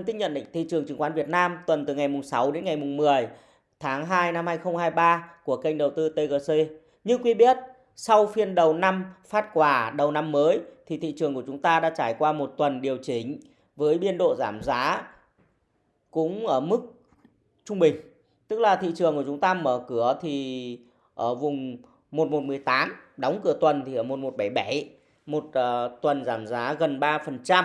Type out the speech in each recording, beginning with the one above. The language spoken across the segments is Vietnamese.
Phân tích nhận định thị trường chứng khoán Việt Nam tuần từ ngày mùng 6 đến ngày mùng 10 tháng 2 năm 2023 của kênh đầu tư TGC. Như quý biết, sau phiên đầu năm phát quả đầu năm mới thì thị trường của chúng ta đã trải qua một tuần điều chỉnh với biên độ giảm giá cũng ở mức trung bình. Tức là thị trường của chúng ta mở cửa thì ở vùng 1118, đóng cửa tuần thì ở 1177, một uh, tuần giảm giá gần 3%.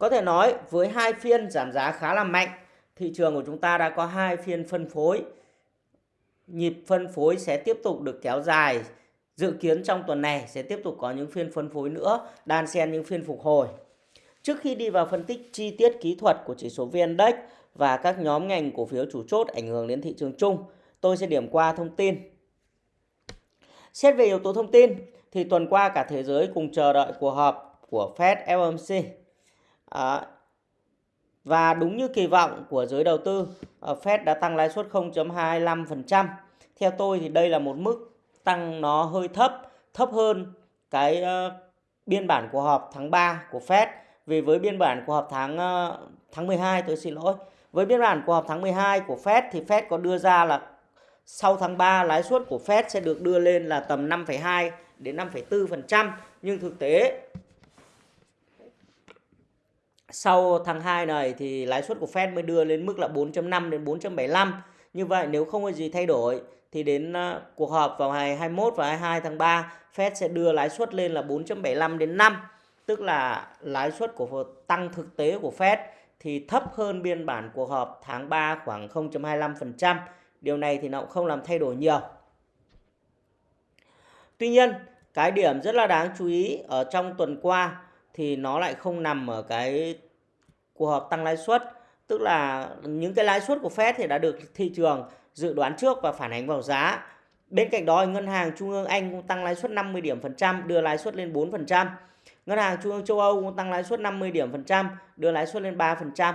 Có thể nói với hai phiên giảm giá khá là mạnh, thị trường của chúng ta đã có hai phiên phân phối. Nhịp phân phối sẽ tiếp tục được kéo dài. Dự kiến trong tuần này sẽ tiếp tục có những phiên phân phối nữa, đan xen những phiên phục hồi. Trước khi đi vào phân tích chi tiết kỹ thuật của chỉ số VN-Index và các nhóm ngành cổ phiếu chủ chốt ảnh hưởng đến thị trường chung, tôi sẽ điểm qua thông tin. Xét về yếu tố thông tin thì tuần qua cả thế giới cùng chờ đợi cuộc họp của Fed FOMC À, và đúng như kỳ vọng của giới đầu tư, ờ, Fed đã tăng lãi suất 0.25%. Theo tôi thì đây là một mức tăng nó hơi thấp, thấp hơn cái uh, biên bản của họp tháng 3 của Fed. Vì với biên bản của họp tháng uh, tháng 12 tôi xin lỗi. Với biên bản của họp tháng 12 của Fed thì Fed có đưa ra là sau tháng 3 lãi suất của Fed sẽ được đưa lên là tầm 5,2 đến 5,4%, nhưng thực tế sau tháng 2 này thì lãi suất của Fed mới đưa lên mức là 4.5 đến 4.75. Như vậy nếu không có gì thay đổi thì đến à, cuộc họp vào ngày 21 và 22 tháng 3 Fed sẽ đưa lãi suất lên là 4.75 đến 5. Tức là lãi suất của tăng thực tế của Fed thì thấp hơn biên bản cuộc họp tháng 3 khoảng 0.25%. Điều này thì nó cũng không làm thay đổi nhiều. Tuy nhiên, cái điểm rất là đáng chú ý ở trong tuần qua thì nó lại không nằm ở cái cuộc họp tăng lãi suất tức là những cái lãi suất của Fed thì đã được thị trường dự đoán trước và phản ánh vào giá. Bên cạnh đó ngân hàng trung ương Anh cũng tăng lãi suất 50 điểm phần trăm, đưa lãi suất lên 4%. Ngân hàng trung ương châu Âu cũng tăng lãi suất 50 điểm phần trăm, đưa lãi suất lên 3%.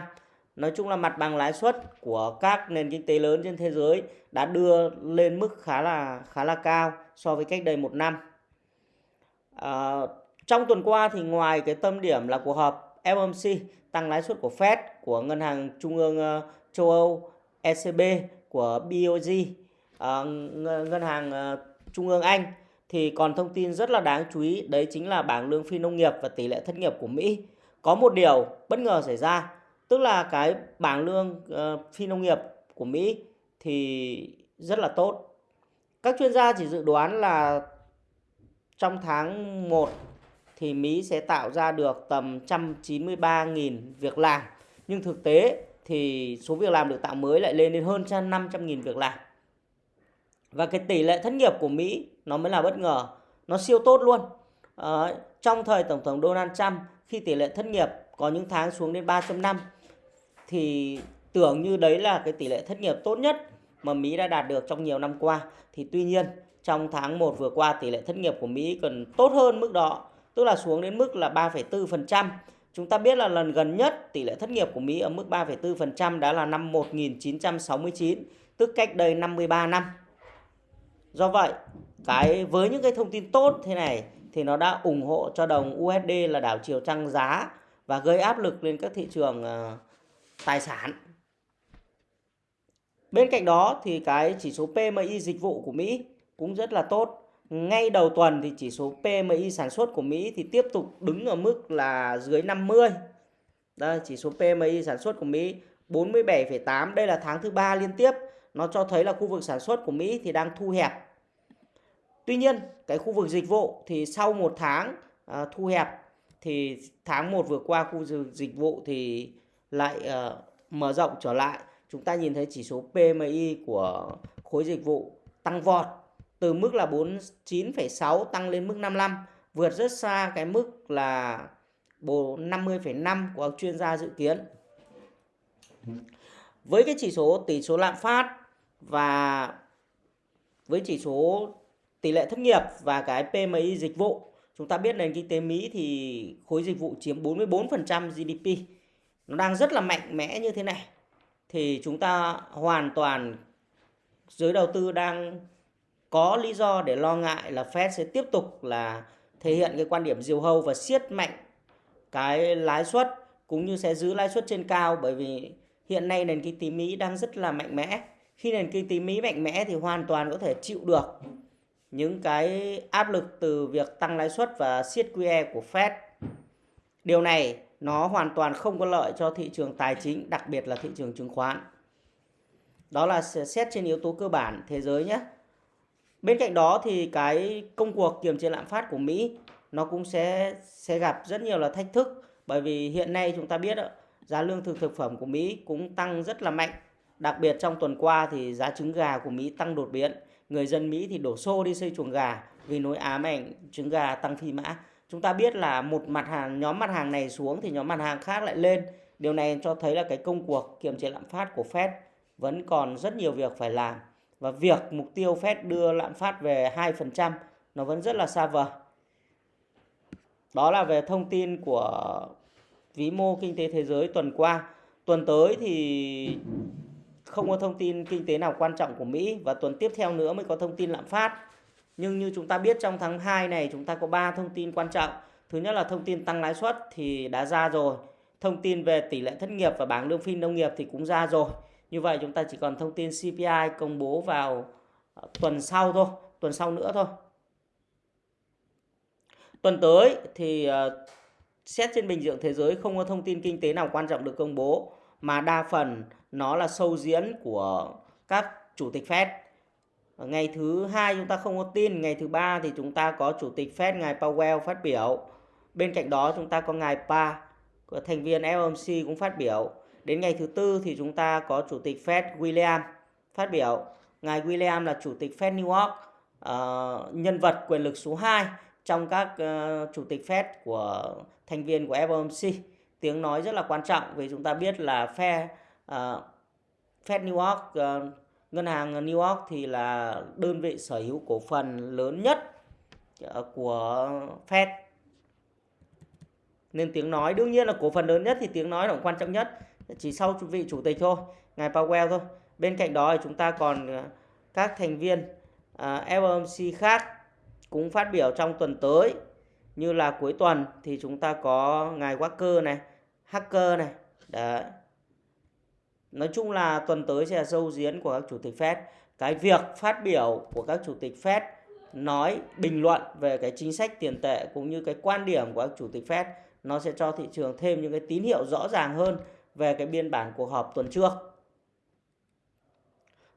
Nói chung là mặt bằng lãi suất của các nền kinh tế lớn trên thế giới đã đưa lên mức khá là khá là cao so với cách đây một năm. À, trong tuần qua thì ngoài cái tâm điểm là cuộc họp FOMC tăng lãi suất của Fed của ngân hàng trung ương ờ, châu Âu ECB của BOJ ờ, ngân hàng ờ, trung ương Anh thì còn thông tin rất là đáng chú ý đấy chính là bảng lương phi nông nghiệp và tỷ lệ thất nghiệp của Mỹ. Có một điều bất ngờ xảy ra, tức là cái bảng lương phi nông nghiệp của Mỹ thì rất là tốt. Các chuyên gia chỉ dự đoán là trong tháng 1 thì Mỹ sẽ tạo ra được tầm 193.000 việc làm. Nhưng thực tế thì số việc làm được tạo mới lại lên đến hơn 500.000 việc làm. Và cái tỷ lệ thất nghiệp của Mỹ nó mới là bất ngờ, nó siêu tốt luôn. À, trong thời Tổng thống Donald Trump khi tỷ lệ thất nghiệp có những tháng xuống đến 3.5 thì tưởng như đấy là cái tỷ lệ thất nghiệp tốt nhất mà Mỹ đã đạt được trong nhiều năm qua. Thì tuy nhiên trong tháng 1 vừa qua tỷ lệ thất nghiệp của Mỹ còn tốt hơn mức đó tức là xuống đến mức là 3,4%. Chúng ta biết là lần gần nhất tỷ lệ thất nghiệp của Mỹ ở mức 3,4% đã là năm 1969, tức cách đây 53 năm. Do vậy, cái với những cái thông tin tốt thế này thì nó đã ủng hộ cho đồng USD là đảo chiều tăng giá và gây áp lực lên các thị trường uh, tài sản. Bên cạnh đó thì cái chỉ số PMI dịch vụ của Mỹ cũng rất là tốt ngay đầu tuần thì chỉ số PMI sản xuất của Mỹ thì tiếp tục đứng ở mức là dưới 50. Đây, chỉ số PMI sản xuất của Mỹ 47,8, đây là tháng thứ ba liên tiếp. Nó cho thấy là khu vực sản xuất của Mỹ thì đang thu hẹp. Tuy nhiên, cái khu vực dịch vụ thì sau một tháng uh, thu hẹp thì tháng 1 vừa qua khu vực dịch vụ thì lại uh, mở rộng trở lại. Chúng ta nhìn thấy chỉ số PMI của khối dịch vụ tăng vọt từ mức là 49,6 tăng lên mức 55 vượt rất xa cái mức là 50,5 của chuyên gia dự kiến. Với cái chỉ số tỷ số lạm phát và với chỉ số tỷ lệ thất nghiệp và cái PMI dịch vụ, chúng ta biết nền kinh tế Mỹ thì khối dịch vụ chiếm 44% GDP. Nó đang rất là mạnh mẽ như thế này. Thì chúng ta hoàn toàn giới đầu tư đang có lý do để lo ngại là Fed sẽ tiếp tục là thể hiện cái quan điểm diều hâu và siết mạnh cái lãi suất cũng như sẽ giữ lãi suất trên cao bởi vì hiện nay nền kinh tế Mỹ đang rất là mạnh mẽ. Khi nền kinh tế Mỹ mạnh mẽ thì hoàn toàn có thể chịu được những cái áp lực từ việc tăng lãi suất và siết QE của Fed. Điều này nó hoàn toàn không có lợi cho thị trường tài chính, đặc biệt là thị trường chứng khoán. Đó là xét trên yếu tố cơ bản thế giới nhé. Bên cạnh đó thì cái công cuộc kiềm chế lạm phát của Mỹ, nó cũng sẽ sẽ gặp rất nhiều là thách thức bởi vì hiện nay chúng ta biết giá lương thực thực phẩm của Mỹ cũng tăng rất là mạnh. Đặc biệt trong tuần qua thì giá trứng gà của Mỹ tăng đột biến. Người dân Mỹ thì đổ xô đi xây chuồng gà vì nỗi ám ảnh trứng gà tăng phi mã. Chúng ta biết là một mặt hàng, nhóm mặt hàng này xuống thì nhóm mặt hàng khác lại lên. Điều này cho thấy là cái công cuộc kiềm chế lạm phát của Fed vẫn còn rất nhiều việc phải làm và việc mục tiêu Fed đưa lạm phát về 2% nó vẫn rất là xa vời. Đó là về thông tin của vĩ mô kinh tế thế giới tuần qua. Tuần tới thì không có thông tin kinh tế nào quan trọng của Mỹ và tuần tiếp theo nữa mới có thông tin lạm phát. Nhưng như chúng ta biết trong tháng 2 này chúng ta có 3 thông tin quan trọng. Thứ nhất là thông tin tăng lãi suất thì đã ra rồi. Thông tin về tỷ lệ thất nghiệp và bảng lương phi nông nghiệp thì cũng ra rồi. Như vậy chúng ta chỉ còn thông tin CPI công bố vào ờ, tuần sau thôi, tuần sau nữa thôi. Tuần tới thì ờ, xét trên bình diện thế giới không có thông tin kinh tế nào quan trọng được công bố mà đa phần nó là sâu diễn của các chủ tịch Fed. Ngày thứ hai chúng ta không có tin, ngày thứ ba thì chúng ta có chủ tịch Fed ngài Powell phát biểu. Bên cạnh đó chúng ta có ngài Pa, thành viên FOMC cũng phát biểu. Đến ngày thứ tư thì chúng ta có chủ tịch Fed William phát biểu. Ngài William là chủ tịch Fed New York, uh, nhân vật quyền lực số 2 trong các uh, chủ tịch Fed của thành viên của FOMC. Tiếng nói rất là quan trọng vì chúng ta biết là Fed uh, ờ, Fed New York uh, ngân hàng New York thì là đơn vị sở hữu cổ phần lớn nhất của Fed nên tiếng nói đương nhiên là cổ phần lớn nhất thì tiếng nói là quan trọng nhất chỉ sau vị chủ tịch thôi ngài Powell thôi bên cạnh đó thì chúng ta còn ờ, các thành viên ờ, uh, FOMC khác cũng phát biểu trong tuần tới như là cuối tuần thì chúng ta có ngài Walker này, Hacker này. Đấy. Nói chung là tuần tới sẽ là dâu diễn của các chủ tịch Fed. Cái việc phát biểu của các chủ tịch Fed nói bình luận về cái chính sách tiền tệ cũng như cái quan điểm của các chủ tịch Fed nó sẽ cho thị trường thêm những cái tín hiệu rõ ràng hơn về cái biên bản cuộc họp tuần trước.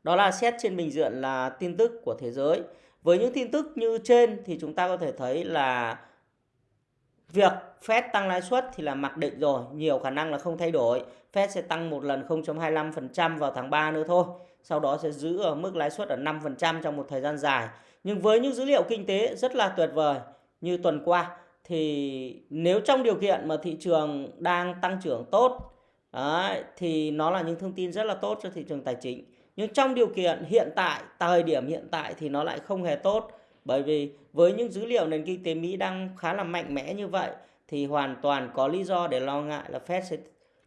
Đó là xét trên bình diện là tin tức của thế giới. Với những tin tức như trên thì chúng ta có thể thấy là việc Fed tăng lãi suất thì là mặc định rồi, nhiều khả năng là không thay đổi. Fed sẽ tăng một lần 0.25% vào tháng 3 nữa thôi. Sau đó sẽ giữ ở mức lãi suất ở 5% trong một thời gian dài. Nhưng với những dữ liệu kinh tế rất là tuyệt vời như tuần qua thì nếu trong điều kiện mà thị trường đang tăng trưởng tốt đấy, thì nó là những thông tin rất là tốt cho thị trường tài chính. Nhưng trong điều kiện hiện tại thời điểm hiện tại thì nó lại không hề tốt. Bởi vì với những dữ liệu nền kinh tế Mỹ đang khá là mạnh mẽ như vậy thì hoàn toàn có lý do để lo ngại là Fed sẽ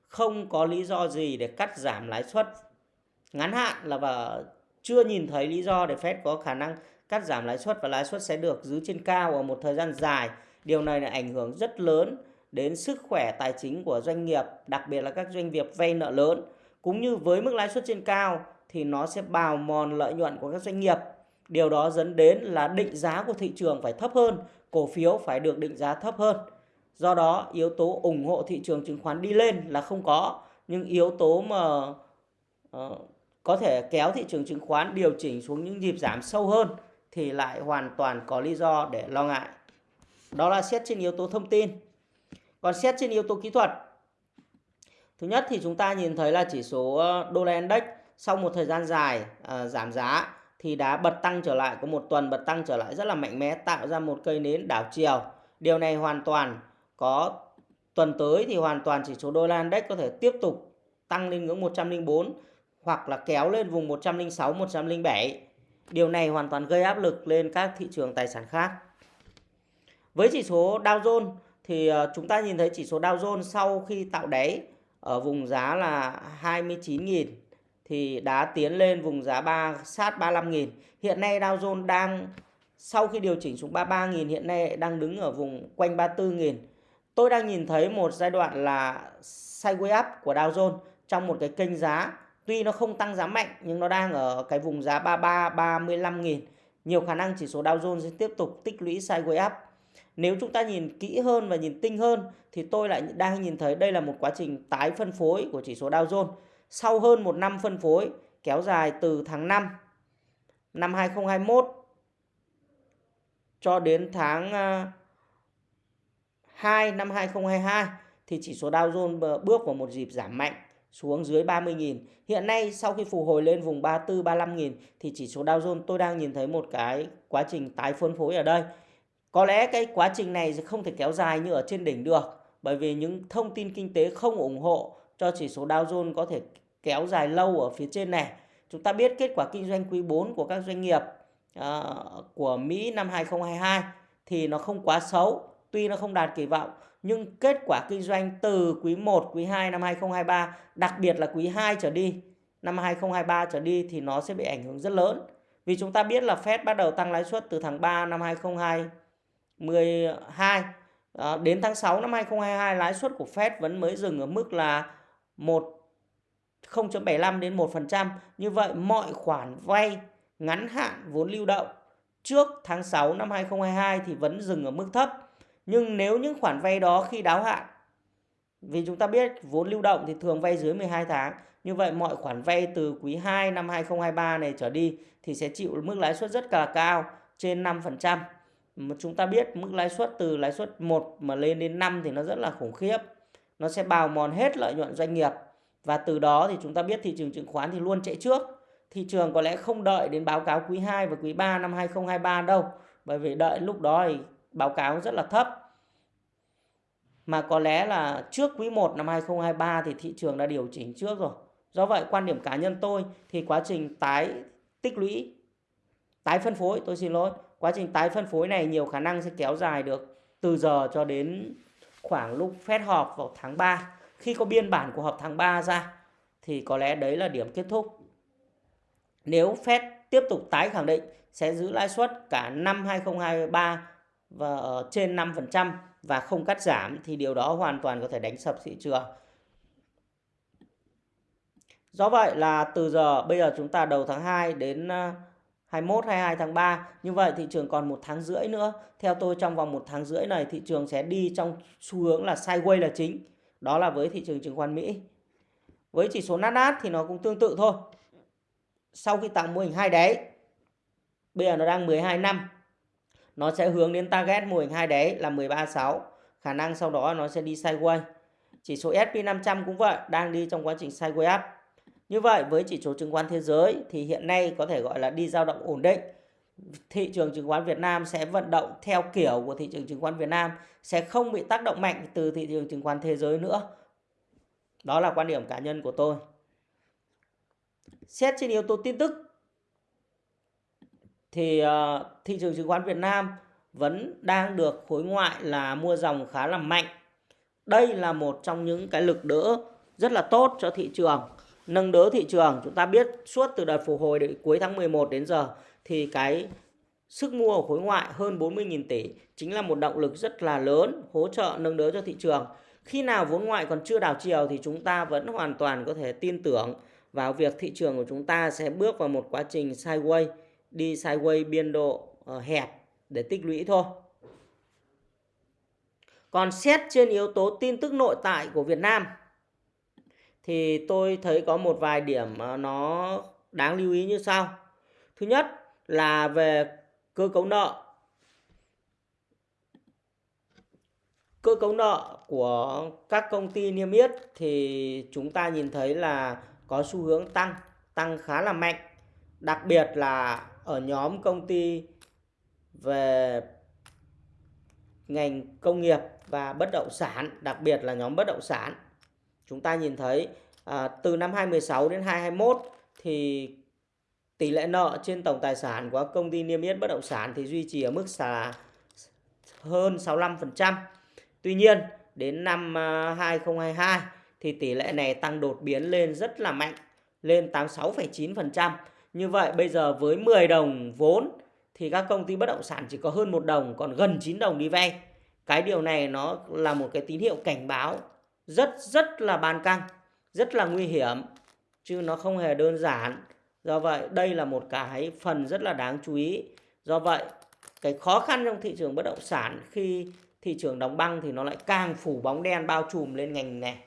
không có lý do gì để cắt giảm lãi suất. Ngắn hạn là và chưa nhìn thấy lý do để Fed có khả năng cắt giảm lãi suất và lãi suất sẽ được giữ trên cao ở một thời gian dài. Điều này là ảnh hưởng rất lớn đến sức khỏe tài chính của doanh nghiệp, đặc biệt là các doanh nghiệp vay nợ lớn. Cũng như với mức lãi suất trên cao thì nó sẽ bào mòn lợi nhuận của các doanh nghiệp. Điều đó dẫn đến là định giá của thị trường phải thấp hơn, cổ phiếu phải được định giá thấp hơn. Do đó, yếu tố ủng hộ thị trường chứng khoán đi lên là không có, nhưng yếu tố mà uh, có thể kéo thị trường chứng khoán điều chỉnh xuống những nhịp giảm sâu hơn thì lại hoàn toàn có lý do để lo ngại. Đó là xét trên yếu tố thông tin. Còn xét trên yếu tố kỹ thuật. Thứ nhất thì chúng ta nhìn thấy là chỉ số ờ, đô la index sau một thời gian dài à, giảm giá thì đã bật tăng trở lại có một tuần bật tăng trở lại rất là mạnh mẽ tạo ra một cây nến đảo chiều. Điều này hoàn toàn có tuần tới thì hoàn toàn chỉ số đô la index có thể tiếp tục tăng lên ngưỡng 104 hoặc là kéo lên vùng 106 107 điều này hoàn toàn gây áp lực lên các thị trường tài sản khác. Với chỉ số Dow Jones thì ờ, chúng ta nhìn thấy chỉ số Dow Jones sau khi tạo đáy ở vùng giá là 29.000 thì đã tiến lên vùng giá 3 sát 35.000. Hiện nay Dow Jones đang, sau khi điều chỉnh xuống 33.000 hiện nay đang đứng ở vùng quanh 34.000. tôi đang nhìn thấy một giai đoạn là sideways up của Dow Jones trong một cái kênh giá tuy nó không tăng giá mạnh, nhưng nó đang ở cái vùng giá 33 35.000. nhiều khả năng chỉ số Dow Jones sẽ tiếp tục tích lũy sideways up nếu chúng ta nhìn kỹ hơn và nhìn tinh hơn thì tôi lại đang nhìn thấy đây là một quá trình tái phân phối của chỉ số Dow Jones sau hơn một năm phân phối, kéo dài từ tháng 5 năm 2021 cho đến tháng à, 2 năm 2022 thì chỉ số Dow Jones bước vào một dịp giảm mạnh xuống dưới 30.000. Hiện nay sau khi phục hồi lên vùng 34 35.000 thì chỉ số Dow Jones tôi đang nhìn thấy một cái quá trình tái phân phối ở đây. Có lẽ cái quá trình này sẽ không thể kéo dài như ở trên đỉnh được bởi vì những thông tin kinh tế không ủng hộ cho chỉ số Dow Jones có thể kéo dài lâu ở phía trên này. Chúng ta biết kết quả kinh doanh quý 4 của các doanh nghiệp uh, của Mỹ năm 2022 thì nó không quá xấu, tuy nó không đạt kỳ vọng nhưng kết quả kinh doanh từ quý 1, quý 2 năm 2023, đặc biệt là quý 2 trở đi, năm 2023 trở đi thì nó sẽ bị ảnh hưởng rất lớn. Vì chúng ta biết là Fed bắt đầu tăng lãi suất từ tháng 3 năm 2022 12 à, đến tháng 6 năm 2022 lãi suất của Fed vẫn mới dừng ở mức là 1 0.75 đến 1%. Như vậy mọi khoản vay ngắn hạn vốn lưu động trước tháng 6 năm 2022 thì vẫn dừng ở mức thấp. Nhưng nếu những khoản vay đó khi đáo hạn vì chúng ta biết vốn lưu động thì thường vay dưới 12 tháng. Như vậy mọi khoản vay từ quý 2 năm 2023 này trở đi thì sẽ chịu mức lãi suất rất là cao trên 5%. Mà chúng ta biết mức lãi suất từ lãi suất 1 mà lên đến 5 thì nó rất là khủng khiếp. Nó sẽ bào mòn hết lợi nhuận doanh nghiệp. Và từ đó thì chúng ta biết thị trường chứng khoán thì luôn chạy trước. Thị trường có lẽ không đợi đến báo cáo quý 2 và quý 3 năm 2023 đâu. Bởi vì đợi lúc đó thì báo cáo rất là thấp. Mà có lẽ là trước quý 1 năm 2023 thì thị trường đã điều chỉnh trước rồi. Do vậy quan điểm cá nhân tôi thì quá trình tái tích lũy, tái phân phối, tôi xin lỗi, quá trình tái phân phối này nhiều khả năng sẽ kéo dài được từ giờ cho đến khoảng lúc phép họp vào tháng 3. Khi có biên bản của họp tháng 3 ra, thì có lẽ đấy là điểm kết thúc. Nếu Fed tiếp tục tái khẳng định, sẽ giữ lãi suất cả năm 2023 và ở trên 5% và không cắt giảm, thì điều đó hoàn toàn có thể đánh sập thị trường. Do vậy là từ giờ, bây giờ chúng ta đầu tháng 2 đến ờ, 21 22 tháng 3 như vậy thị trường còn một tháng rưỡi nữa. Theo tôi trong vòng một tháng rưỡi này, thị trường sẽ đi trong xu hướng là sideways là chính. Đó là với thị trường chứng khoán Mỹ. Với chỉ số Nasdaq thì nó cũng tương tự thôi. Sau khi tạo mô hình hai đáy, bây giờ nó đang 12 năm nó sẽ hướng đến target mô hình hai đáy là 136 khả năng sau đó nó sẽ đi sideways chỉ số S&P 500 cũng vậy, đang đi trong quá trình sideways up như vậy, với chỉ số chứng khoán thế giới thì hiện nay có thể gọi là đi dao động ổn định thị trường chứng khoán Việt Nam sẽ vận động theo kiểu của thị trường chứng khoán Việt Nam, sẽ không bị tác động mạnh từ thị trường chứng khoán thế giới nữa đó là quan điểm cá nhân của tôi xét trên yếu tố tin tức, thì ờ, thị trường chứng khoán Việt Nam vẫn đang được khối ngoại là mua dòng khá là mạnh. Đây là một trong những cái lực đỡ rất là tốt cho thị trường. Nâng đỡ thị trường, chúng ta biết suốt từ đợt phục hồi đến cuối tháng 11 đến giờ thì cái sức mua của khối ngoại hơn 40.000 tỷ chính là một động lực rất là lớn hỗ trợ nâng đỡ cho thị trường. Khi nào vốn ngoại còn chưa đảo chiều thì chúng ta vẫn hoàn toàn có thể tin tưởng vào việc thị trường của chúng ta sẽ bước vào một quá trình sideways đi sideways biên độ ờ, hẹp để tích lũy thôi. Còn xét trên yếu tố tin tức nội tại của Việt Nam thì tôi thấy có một vài điểm ờ, nó đáng lưu ý như sau. Thứ nhất là về cơ cấu nợ. Cơ cấu nợ của các công ty niêm yết thì chúng ta nhìn thấy là có xu hướng tăng, tăng khá là mạnh. Đặc biệt là ở nhóm công ty về ngành công nghiệp và bất động sản, đặc biệt là nhóm bất động sản. Chúng ta nhìn thấy à, từ năm 2016 đến 2021 thì tỷ lệ nợ trên tổng tài sản của công ty niêm yết bất động sản thì duy trì ở mức là hơn 65%. Tuy nhiên, đến năm à, 2022 thì tỷ lệ này tăng đột biến lên rất là mạnh, lên 86,9%. Như vậy bây giờ với 10 đồng vốn thì các công ty bất động sản chỉ có hơn một đồng, còn gần 9 đồng đi vay. cái điều này nó là một cái tín hiệu cảnh báo rất rất là bàn căng, rất là nguy hiểm, chứ nó không hề đơn giản. Do vậy, đây là một cái phần rất là đáng chú ý. Do vậy, cái khó khăn trong thị trường bất động sản khi thị trường đóng băng thì nó lại càng phủ bóng đen, bao trùm lên ngành này.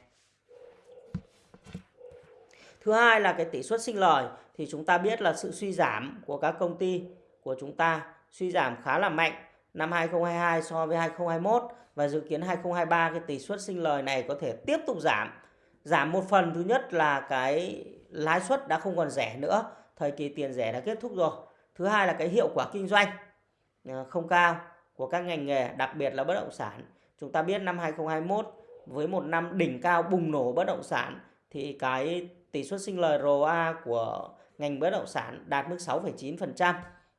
Thứ hai là cái tỷ suất sinh lời, thì chúng ta biết là sự suy giảm của các công ty của chúng ta suy giảm khá là mạnh năm 2022 so với 2021 và dự kiến 2023 cái tỷ suất sinh lời này có thể tiếp tục giảm. Giảm một phần thứ nhất là cái lãi suất đã không còn rẻ nữa, thời kỳ tiền rẻ đã kết thúc rồi. Thứ hai là cái hiệu quả kinh doanh à, không cao của các ngành nghề, đặc biệt là bất động sản. Chúng ta biết năm 2021 với một năm đỉnh cao bùng nổ bất động sản thì cái tỷ suất sinh lời ROA của ngành bất động sản đạt mức 6,9%,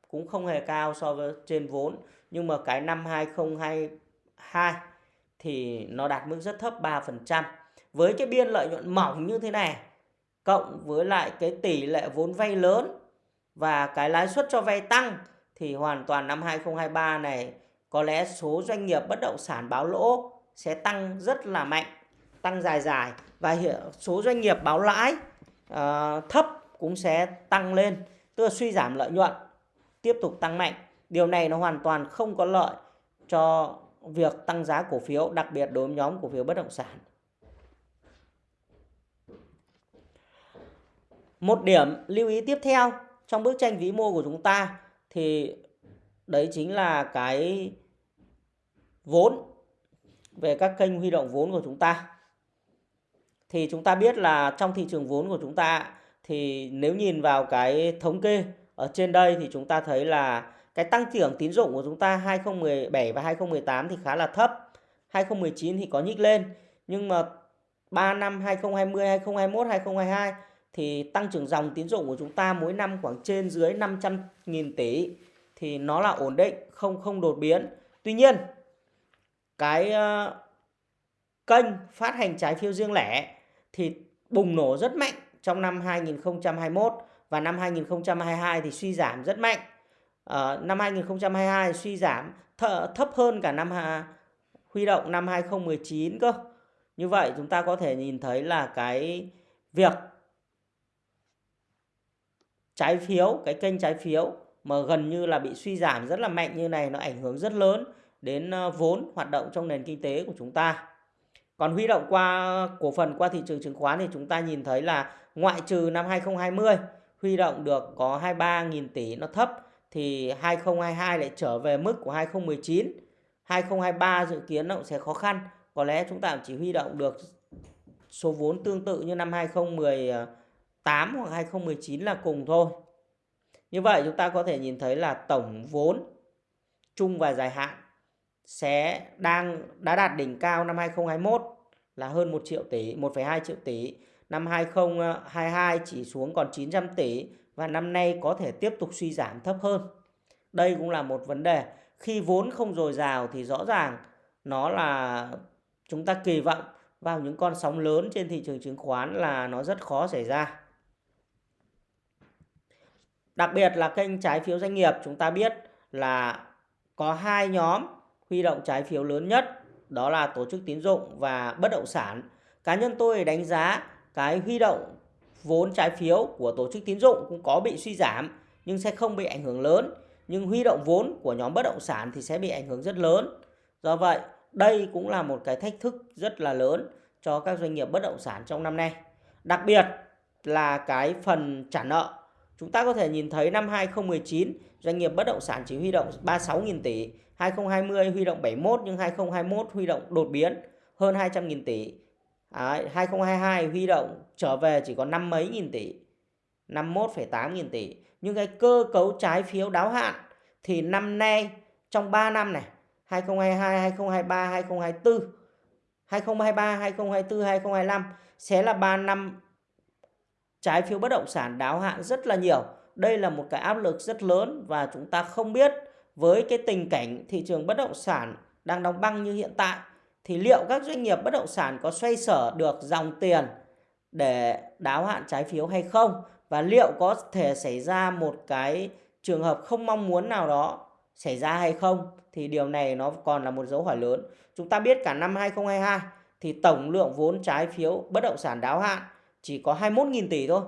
cũng không hề cao so với trên vốn nhưng mà cái năm 2022 thì nó đạt mức rất thấp 3%. Với cái biên lợi nhuận mỏng như thế này cộng với lại cái tỷ lệ vốn vay lớn và cái lãi suất cho vay tăng thì hoàn toàn năm 2023 này có lẽ số doanh nghiệp bất động sản báo lỗ sẽ tăng rất là mạnh, tăng dài dài và số doanh nghiệp báo lãi uh, thấp cũng sẽ tăng lên, tức là suy giảm lợi nhuận tiếp tục tăng mạnh. Điều này nó hoàn toàn không có lợi cho việc tăng giá cổ phiếu, đặc biệt đối với nhóm cổ phiếu bất động sản. Một điểm lưu ý tiếp theo trong bức tranh vĩ mô của chúng ta thì đấy chính là cái vốn về các kênh huy động vốn của chúng ta. Thì chúng ta biết là trong thị trường vốn của chúng ta thì nếu nhìn vào cái thống kê ở trên đây thì chúng ta thấy là cái tăng trưởng tín dụng của chúng ta 2017 và 2018 thì khá là thấp. 2019 thì có nhích lên. Nhưng mà 3 năm 2020, 2021, 2022 thì tăng trưởng dòng tín dụng của chúng ta mỗi năm khoảng trên dưới 500.000 tỷ thì nó là ổn định, không không đột biến. Tuy nhiên, cái uh, kênh phát hành trái phiếu riêng lẻ thì bùng nổ rất mạnh trong năm 2021 và năm 2022 thì suy giảm rất mạnh. Uh, năm 2022 suy giảm thấp hơn cả năm huy động năm 2019 cơ. Như vậy chúng ta có thể nhìn thấy là cái việc trái phiếu, cái kênh trái phiếu mà gần như là bị suy giảm rất là mạnh như này nó ảnh hưởng rất lớn đến ờ, vốn hoạt động trong nền kinh tế của chúng ta. Còn huy động qua cổ phần qua thị trường chứng khoán thì chúng ta nhìn thấy là ngoại trừ năm 2020 huy động được có 23.000 tỷ nó thấp thì 2022 lại trở về mức của 2019. 2023 dự kiến nó cũng sẽ khó khăn. Có lẽ chúng ta chỉ huy động được số vốn tương tự như năm 2018 hoặc 2019 là cùng thôi. Như vậy chúng ta có thể nhìn thấy là tổng vốn chung và dài hạn sẽ đang đã đạt đỉnh cao năm 2021 là hơn 1 triệu tỷ, 1,2 triệu tỷ. Năm 2022 chỉ xuống còn 900 tỷ và năm nay có thể tiếp tục suy giảm thấp hơn. Đây cũng là một vấn đề. Khi vốn không dồi dào thì rõ ràng nó là chúng ta kỳ vọng vào những con sóng lớn trên thị trường chứng khoán là nó rất khó xảy ra. Đặc biệt là kênh trái phiếu doanh nghiệp, chúng ta biết là có hai nhóm huy động trái phiếu lớn nhất, đó là tổ chức tín dụng và bất động sản. Cá nhân tôi đánh giá cái huy động vốn trái phiếu của tổ chức tín dụng cũng có bị suy giảm nhưng sẽ không bị ảnh hưởng lớn. Nhưng huy động vốn của nhóm bất động sản thì sẽ bị ảnh hưởng rất lớn. Do vậy, đây cũng là một cái thách thức rất là lớn cho các doanh nghiệp bất động sản trong năm nay. Đặc biệt là cái phần trả nợ. Chúng ta có thể nhìn thấy năm 2019 doanh nghiệp bất động sản chỉ huy động 36.000 tỷ, 2020 huy động 71 nhưng 2021 huy động đột biến hơn 200.000 tỷ. Đấy, 2022 huy động trở về chỉ có năm mấy nghìn tỷ 51,8 nghìn tỷ nhưng cái cơ cấu trái phiếu đáo hạn thì năm nay trong 3 năm này 2022, 2023, 2024 2023, 2024, 2025 sẽ là 3 năm trái phiếu bất động sản đáo hạn rất là nhiều. Đây là một cái áp lực rất lớn và chúng ta không biết với cái tình cảnh thị trường bất động sản đang đóng băng như hiện tại thì liệu các doanh nghiệp bất động sản có xoay sở được dòng tiền để đáo hạn trái phiếu hay không và liệu có thể xảy ra một cái trường hợp không mong muốn nào đó xảy ra hay không thì điều này nó còn là một dấu hỏi lớn. Chúng ta biết cả năm 2022 thì tổng lượng vốn trái phiếu bất động sản đáo hạn chỉ có 21.000 tỷ thôi.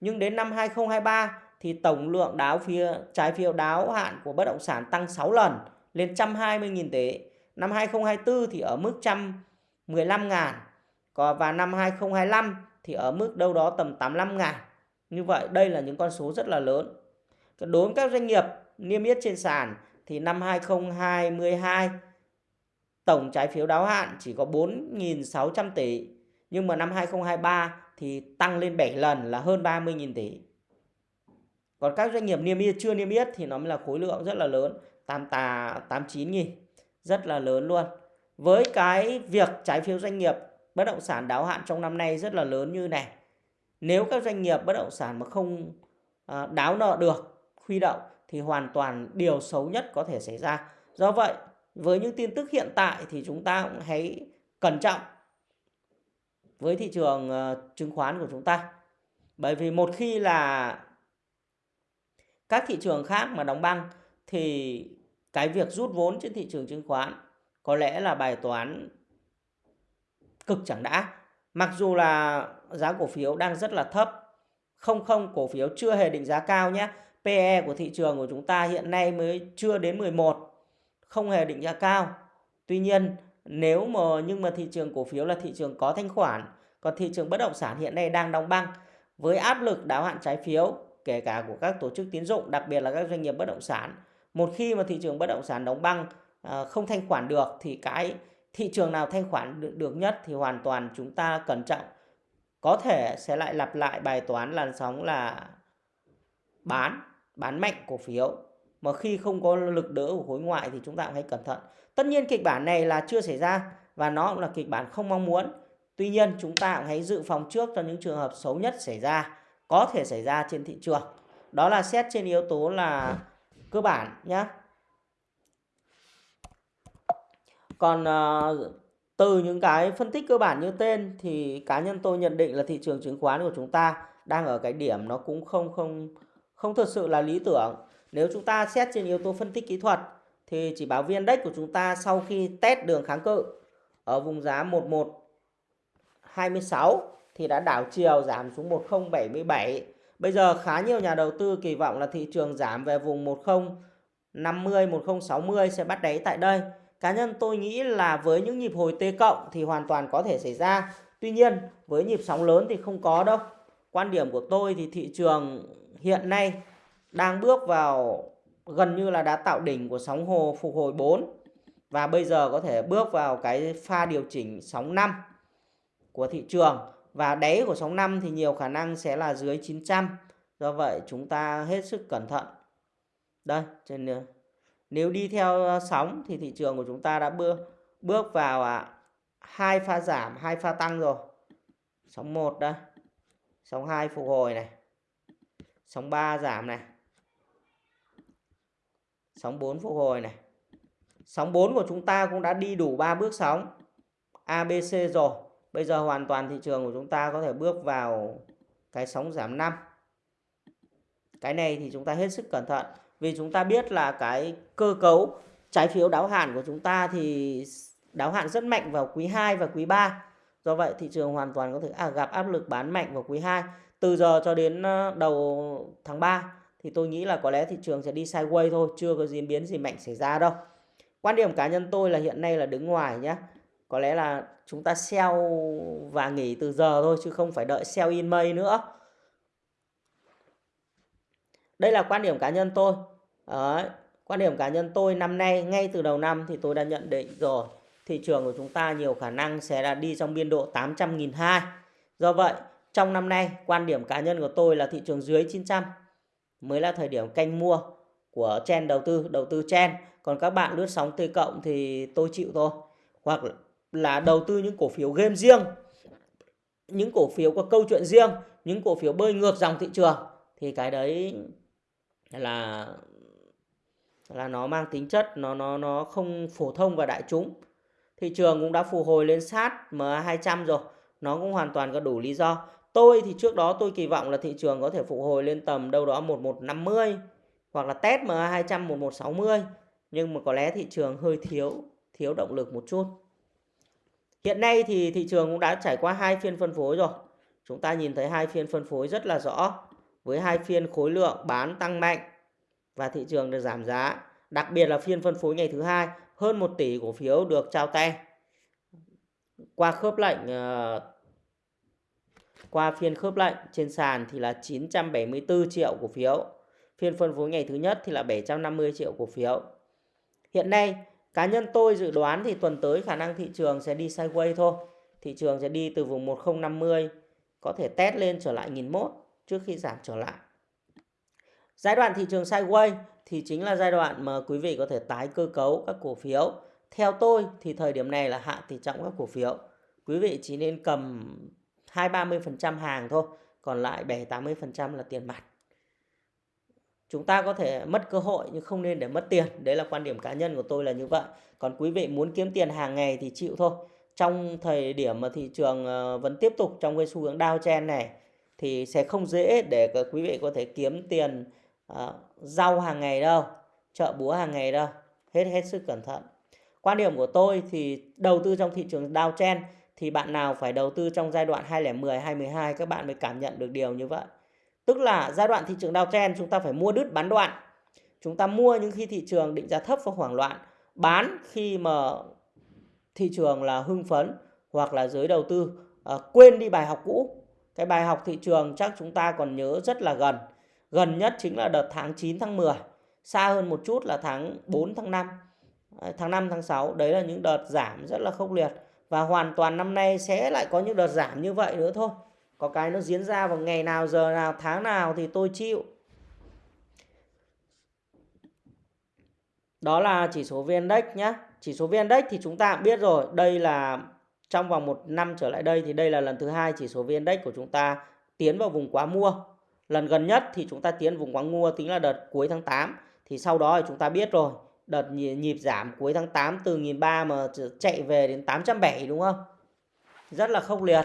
Nhưng đến năm 2023 thì tổng lượng đáo phía trái phiếu đáo hạn của bất động sản tăng 6 lần, lên 120.000 tỷ. Năm 2024 thì ở mức 115 ngàn. Còn và năm 2025 thì ở mức đâu đó tầm 85 ngàn. Như vậy đây là những con số rất là lớn. Đối với các doanh nghiệp niêm yết trên sàn thì năm 2022 tổng trái phiếu đáo hạn chỉ có 4.600 tỷ. Nhưng mà năm 2023 thì tăng lên 7 lần là hơn 30.000 tỷ. Còn các doanh nghiệp niêm yết chưa niêm yết thì nó mới là khối lượng rất là lớn, 88 89 nghìn, rất là lớn luôn. Với cái việc trái phiếu doanh nghiệp bất động sản đáo hạn trong năm nay rất là lớn như này. Nếu các doanh nghiệp bất động sản mà không à, đáo nợ được, huy động thì hoàn toàn điều xấu nhất có thể xảy ra. Do vậy, với những tin tức hiện tại thì chúng ta cũng hãy cẩn trọng với thị trường ờ, chứng khoán của chúng ta. Bởi vì một khi là các thị trường khác mà đóng băng thì cái việc rút vốn trên thị trường chứng khoán có lẽ là bài toán cực chẳng đã. Mặc dù là giá cổ phiếu đang rất là thấp, không không cổ phiếu chưa hề định giá cao nhé. PE của thị trường của chúng ta hiện nay mới chưa đến 11, không hề định giá cao. Tuy nhiên nếu mà nhưng mà thị trường cổ phiếu là thị trường có thanh khoản, còn thị trường bất động sản hiện nay đang đóng băng với áp lực đáo hạn trái phiếu kể cả của các tổ chức tín dụng, đặc biệt là các doanh nghiệp bất động sản. Một khi mà thị trường bất động sản đóng băng à, không thanh khoản được thì cái thị trường nào thanh khoản được, được nhất thì hoàn toàn chúng ta cẩn trọng. Có thể sẽ lại lặp lại bài toán làn sóng là bán, bán mạnh cổ phiếu. Mà khi không có lực đỡ của khối ngoại thì chúng ta cũng hãy cẩn thận. Tất nhiên kịch bản này là chưa xảy ra và nó cũng là kịch bản không mong muốn. Tuy nhiên chúng ta cũng hãy dự phòng trước cho những trường hợp xấu nhất xảy ra có thể xảy ra trên thị trường. Đó là xét trên yếu tố là cơ bản nhé. Còn uh, từ những cái phân tích cơ bản như tên thì cá nhân tôi nhận định là thị trường chứng khoán của chúng ta đang ở cái điểm nó cũng không không không thực sự là lý tưởng. Nếu chúng ta xét trên yếu tố phân tích kỹ thuật thì chỉ báo viên index của chúng ta sau khi test đường kháng cự ở vùng giá 1126 thì đã đảo chiều giảm xuống 1077. Bây giờ khá nhiều nhà đầu tư kỳ vọng là thị trường giảm về vùng 1050, 1060 sẽ bắt đáy tại đây. Cá nhân tôi nghĩ là với những nhịp hồi T cộng thì hoàn toàn có thể xảy ra. Tuy nhiên với nhịp sóng lớn thì không có đâu. Quan điểm của tôi thì thị trường hiện nay đang bước vào gần như là đã tạo đỉnh của sóng hồ phục hồi 4 và bây giờ có thể bước vào cái pha điều chỉnh sóng 5 của thị trường và đáy của sóng 5 thì nhiều khả năng sẽ là dưới 900 do vậy chúng ta hết sức cẩn thận. Đây trên nếu đi theo ờ, sóng thì thị trường của chúng ta đã bước bước vào à, hai pha giảm hai pha tăng rồi. Sóng 1 đây sóng 2 phục hồi này sóng 3 giảm này sóng 4 phục hồi này. Sóng 4 của chúng ta cũng đã đi đủ 3 bước sóng ABC rồi. Bây giờ hoàn toàn thị trường của chúng ta có thể bước vào cái sóng giảm 5. Cái này thì chúng ta hết sức cẩn thận. Vì chúng ta biết là cái cơ cấu trái phiếu đáo hạn của chúng ta thì đáo hạn rất mạnh vào quý 2 và quý 3. Do vậy thị trường hoàn toàn có thể à, gặp áp lực bán mạnh vào quý 2. Từ giờ cho đến ờ, đầu tháng 3 thì tôi nghĩ là có lẽ thị trường sẽ đi sideways thôi, chưa có diễn biến gì mạnh xảy ra đâu. Quan điểm cá nhân tôi là hiện nay là đứng ngoài nhé có lẽ là chúng ta sell và nghỉ từ giờ thôi, chứ không phải đợi sell in May nữa. Đây là quan điểm cá nhân tôi. Đấy. quan điểm cá nhân tôi năm nay, ngay từ đầu năm thì tôi đã nhận định rồi, thị trường của chúng ta nhiều khả năng sẽ là đi trong biên độ 800.200 do vậy, trong năm nay, quan điểm cá nhân của tôi là thị trường dưới 900 mới là thời điểm canh mua của chen đầu tư đầu tư chen. Còn các bạn lướt sóng T cộng thì tôi chịu thôi. Hoặc là đầu tư những cổ phiếu game riêng, những cổ phiếu có câu chuyện riêng, những cổ phiếu bơi ngược dòng thị trường, thì cái đấy là là nó mang tính chất, nó nó nó không phổ thông và đại chúng thị trường cũng đã phục hồi lên sát MA 200 rồi, nó cũng hoàn toàn có đủ lý do tôi thì trước đó tôi kỳ vọng là thị trường có thể phục hồi lên tầm đâu đó 1150 hoặc là test MA 200 1160 nhưng mà có lẽ thị trường hơi thiếu thiếu động lực một chút. Hiện nay thì thị trường cũng đã trải qua hai phiên phân phối rồi. Chúng ta nhìn thấy hai phiên phân phối rất là rõ, với hai phiên khối lượng bán tăng mạnh và thị trường được giảm giá. Đặc biệt là phiên phân phối ngày thứ hai, hơn 1 tỷ cổ phiếu được trao tay qua khớp lệnh ờ, qua phiên khớp lệnh trên sàn thì là 974 triệu cổ phiếu. Phiên phân phối ngày thứ nhất thì là 750 triệu cổ phiếu. Hiện nay cá nhân tôi dự đoán thì tuần tới khả năng thị trường sẽ đi sideways thôi. Thị trường sẽ đi từ vùng 1050 có thể test lên trở lại 1001 trước khi giảm trở lại. Giai đoạn thị trường sideways thì chính là giai đoạn mà quý vị có thể tái cơ cấu các cổ phiếu. Theo tôi thì thời điểm này là hạ tỷ trọng các cổ phiếu. Quý vị chỉ nên cầm 2-30% hàng thôi, còn lại 7-80% là tiền mặt. Chúng ta có thể mất cơ hội nhưng không nên để mất tiền. Đấy là quan điểm cá nhân của tôi là như vậy. Còn quý vị muốn kiếm tiền hàng ngày thì chịu thôi. Trong thời điểm mà thị trường ờ, vẫn tiếp tục trong cái xu hướng downtrend này thì sẽ không dễ để quý vị có thể kiếm tiền uh, rau hàng ngày đâu, chợ búa hàng ngày đâu. Hết hết sức cẩn thận. Quan điểm của tôi thì đầu tư trong thị trường downtrend thì bạn nào phải đầu tư trong giai đoạn 2010, 2012 các bạn mới cảm nhận được điều như vậy. Tức là giai đoạn thị trường downtrend chúng ta phải mua đứt bán đoạn. Chúng ta mua những khi thị trường định giá thấp và hoảng loạn, bán khi mà thị trường là hưng phấn hoặc là giới đầu tư à, quên đi bài học cũ. Cái bài học thị trường chắc chúng ta còn nhớ rất là gần. Gần nhất chính là đợt tháng 9 tháng 10, xa hơn một chút là tháng 4 tháng 5, à, tháng 5 tháng 6. Đấy là những đợt giảm rất là khốc liệt và hoàn toàn năm nay sẽ lại có những đợt giảm như vậy nữa thôi có cái nó diễn ra vào ngày nào, giờ nào, tháng nào thì tôi chịu đó là chỉ số VN Index nhé chỉ số VN Index thì chúng ta cũng biết rồi, đây là trong vòng một năm trở lại đây thì đây là lần thứ hai chỉ số VN Index của chúng ta tiến vào vùng quá mua lần gần nhất thì chúng ta tiến vùng quá mua tính là đợt cuối tháng 8 thì sau đó thì chúng ta biết rồi, đợt nhịp giảm cuối tháng 8 từ 1.300 mà chạy về đến 870 đúng không? Rất là khốc liệt.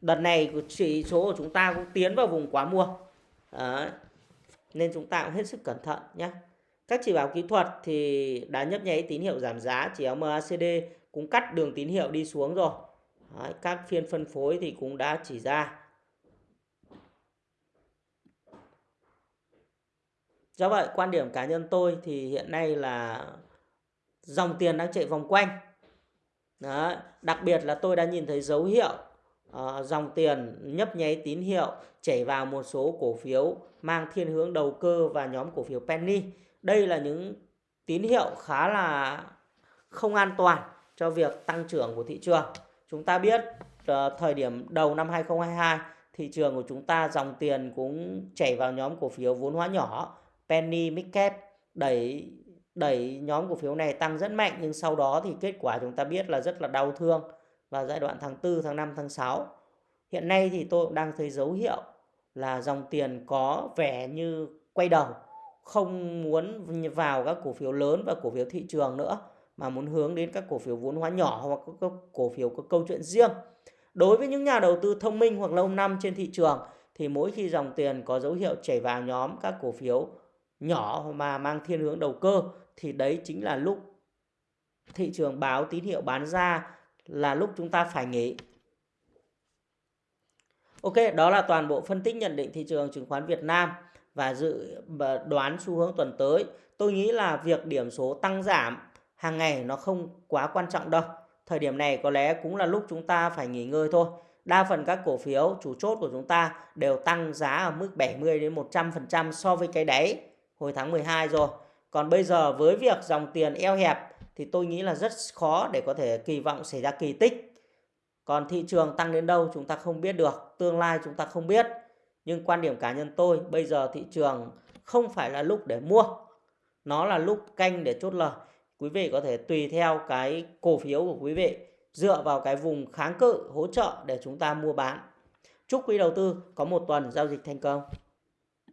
Đợt này chỉ số của chúng ta cũng tiến vào vùng quá mua. Đấy. Nên chúng ta cũng hết sức cẩn thận nhé. Các chỉ báo kỹ thuật thì đã nhấp nháy tín hiệu giảm giá, chỉ MACD cũng cắt đường tín hiệu đi xuống rồi. Đấy. Các phiên phân phối thì cũng đã chỉ ra Do vậy quan điểm cá nhân tôi thì hiện nay là dòng tiền đang chạy vòng quanh. Đấy, Đặc biệt là tôi đã nhìn thấy dấu hiệu uh, dòng tiền nhấp nháy tín hiệu chảy vào một số cổ phiếu mang thiên hướng đầu cơ và nhóm cổ phiếu penny. Đây là những tín hiệu khá là không an toàn cho việc tăng trưởng của thị trường. Chúng ta biết uh, thời điểm đầu năm 2022 thị trường của chúng ta dòng tiền cũng chảy vào nhóm cổ phiếu vốn hóa nhỏ penny midcap đẩy đẩy nhóm cổ phiếu này tăng rất mạnh nhưng sau đó thì kết quả chúng ta biết là rất là đau thương và giai đoạn tháng 4, tháng 5, tháng 6. Hiện nay thì tôi cũng đang thấy dấu hiệu là dòng tiền có vẻ như quay đầu, không muốn vào các cổ phiếu lớn và cổ phiếu thị trường nữa mà muốn hướng đến các cổ phiếu vốn hóa nhỏ hoặc các cổ phiếu có câu chuyện riêng. Đối với những nhà đầu tư thông minh hoặc lâu năm trên thị trường thì mỗi khi dòng tiền có dấu hiệu chảy vào nhóm các cổ phiếu nhỏ mà mang thiên hướng đầu cơ thì đấy chính là lúc thị trường báo tín hiệu bán ra là lúc chúng ta phải nghỉ. Ok, đó là toàn bộ phân tích nhận định thị trường chứng khoán Việt Nam và dự đoán xu hướng tuần tới. Tôi nghĩ là việc điểm số tăng giảm hàng ngày nó không quá quan trọng đâu. Thời điểm này có lẽ cũng là lúc chúng ta phải nghỉ ngơi thôi. Đa phần các cổ phiếu chủ chốt của chúng ta đều tăng giá ở mức 70 đến 100% so với cái đáy hồi tháng 12 rồi. Còn bây giờ với việc dòng tiền eo hẹp thì tôi nghĩ là rất khó để có thể kỳ vọng xảy ra kỳ tích. Còn thị trường tăng đến đâu chúng ta không biết được, tương lai chúng ta không biết. Nhưng quan điểm cá nhân tôi, bây giờ thị trường không phải là lúc để mua. Nó là lúc canh để chốt lời. Quý vị có thể tùy theo cái cổ phiếu của quý vị, dựa vào cái vùng kháng cự, hỗ trợ để chúng ta mua bán. Chúc quý đầu tư có một tuần giao dịch thành công.